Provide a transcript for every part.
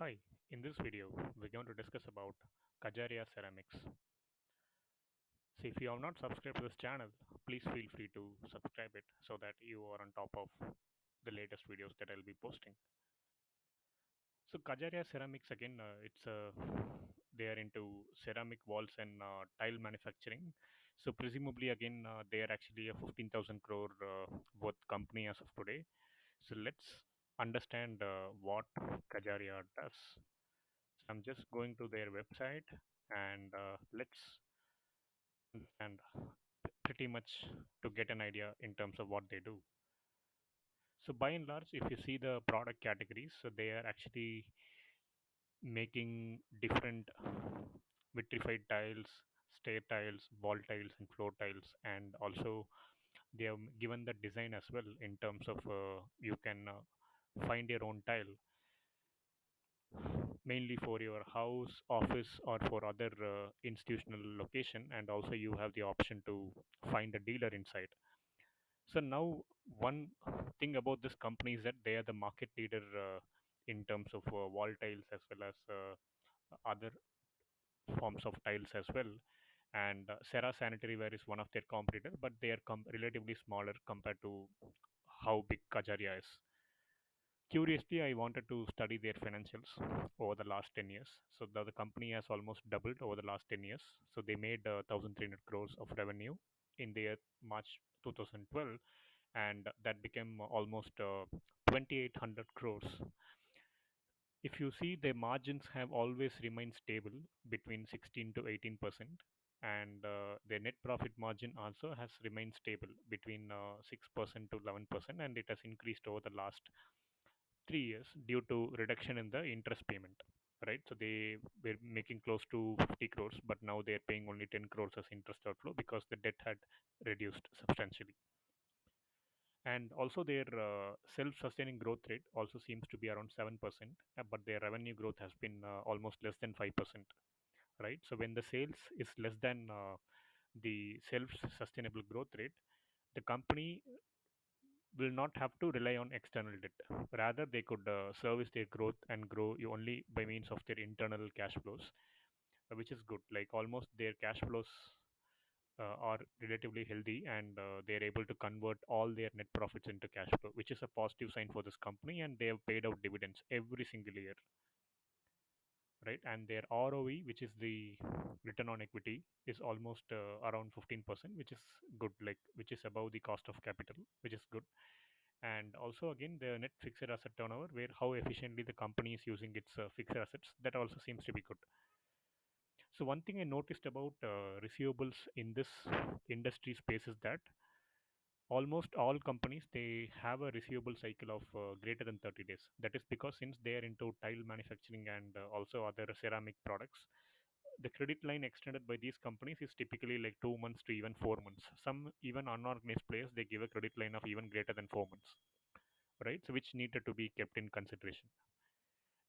Hi, in this video, we're going to discuss about Kajaria Ceramics. So if you have not subscribed to this channel, please feel free to subscribe it so that you are on top of the latest videos that I'll be posting. So Kajaria Ceramics again, uh, it's uh, they are into ceramic walls and uh, tile manufacturing. So presumably again, uh, they are actually a 15,000 crore uh, worth company as of today. So let's understand uh, what Kajaria does. So I'm just going to their website and uh, let's understand pretty much to get an idea in terms of what they do. So by and large, if you see the product categories, so they are actually making different vitrified tiles, stair tiles, wall tiles, and floor tiles, and also they have given the design as well in terms of uh, you can uh, find your own tile mainly for your house, office, or for other uh, institutional location, and also you have the option to find a dealer inside. So now one thing about this company is that they are the market leader uh, in terms of uh, wall tiles as well as uh, other forms of tiles as well. And uh, Cera Sanitary Ware is one of their competitor, but they are com- relatively smaller compared to how big Kajaria is. Curiously, I wanted to study their financials over the last 10 years. So the, the company has almost doubled over the last 10 years. So they made uh, 1,300 crores of revenue in their March 2012, and that became almost uh, 2,800 crores. If you see, their margins have always remained stable between 16 to 18 percent, and uh, their net profit margin also has remained stable between uh, 6 percent to 11 percent, and it has increased over the last three years due to reduction in the interest payment right? So they were making close to 50 crores but now they're paying only 10 crores as interest outflow because the debt had reduced substantially. And also their uh, self-sustaining growth rate also seems to be around 7% uh, but their revenue growth has been uh, almost less than 5% right? So when the sales is less than uh, the self-sustainable growth rate the company will not have to rely on external debt. Rather, they could uh, service their growth and grow only by means of their internal cash flows, uh, which is good. Like almost their cash flows uh, are relatively healthy and uh, they're able to convert all their net profits into cash flow, which is a positive sign for this company. And they have paid out dividends every single year, right? And their ROE, which is the return on equity, is almost uh, around 15%, which is good, like which is above the cost of capital, which is good and also again the net fixed asset turnover where how efficiently the company is using its uh, fixed assets that also seems to be good so one thing i noticed about uh, receivables in this industry space is that almost all companies they have a receivable cycle of uh, greater than 30 days that is because since they are into tile manufacturing and uh, also other ceramic products the credit line extended by these companies is typically like two months to even four months some even unorganized players they give a credit line of even greater than four months right? So which needed to be kept in consideration.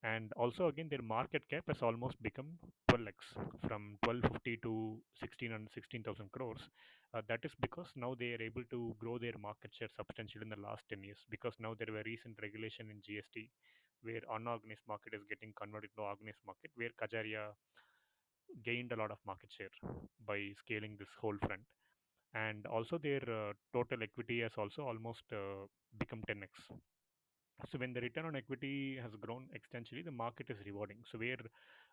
And also again, their market cap has almost become 12x from 1250 to 16 and 16,000 crores. Uh, that is because now they are able to grow their market share substantially in the last 10 years because now there were recent regulation in GST where unorganized market is getting converted to organized market where Kajaria gained a lot of market share by scaling this whole front and also their uh, total equity has also almost uh, become 10x so when the return on equity has grown exponentially, the market is rewarding. So where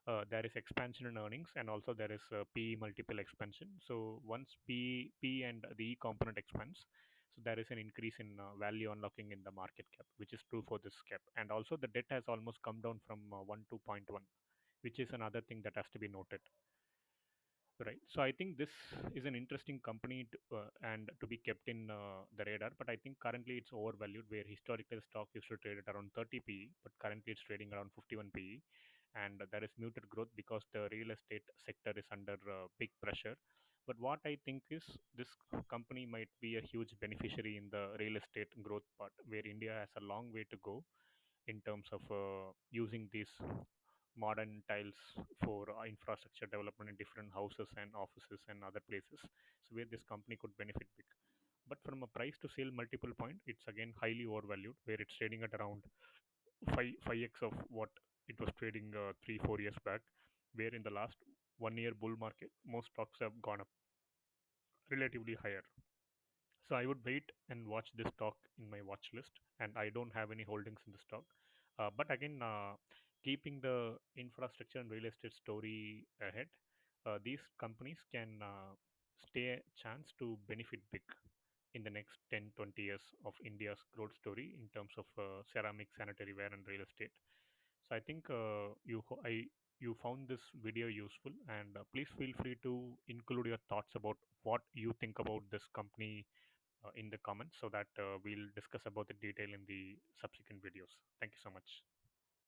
uh, there is expansion in earnings and also there is a P multiple expansion. So once P P and the E component expands, so there is an increase in uh, value unlocking in the market cap, which is true for this cap. And also the debt has almost come down from uh, one to point one, which is another thing that has to be noted. Right. So I think this is an interesting company to, uh, and to be kept in uh, the radar. But I think currently it's overvalued, where historically the stock used to trade at around 30 PE, but currently it's trading around 51 PE. And there is muted growth because the real estate sector is under uh, big pressure. But what I think is this company might be a huge beneficiary in the real estate growth part, where India has a long way to go in terms of uh, using these modern tiles for uh, infrastructure development in different houses and offices and other places so where this company could benefit big but from a price to sale multiple point it's again highly overvalued where it's trading at around 5 5x of what it was trading uh, three four years back, where in the last one year bull market most stocks have gone up relatively higher. So I would wait and watch this stock in my watch list, and I don't have any holdings in the stock. Uh, but again, uh, keeping the infrastructure and real estate story ahead, uh, these companies can uh, stay a chance to benefit big in the next 10 20 years of india's growth story in terms of uh, ceramic sanitary ware and real estate. So i think uh, you i you found this video useful and uh, please feel free to include your thoughts about what you think about this company uh, in the comments so that uh, we'll discuss about the detail in the subsequent videos. Thank you so much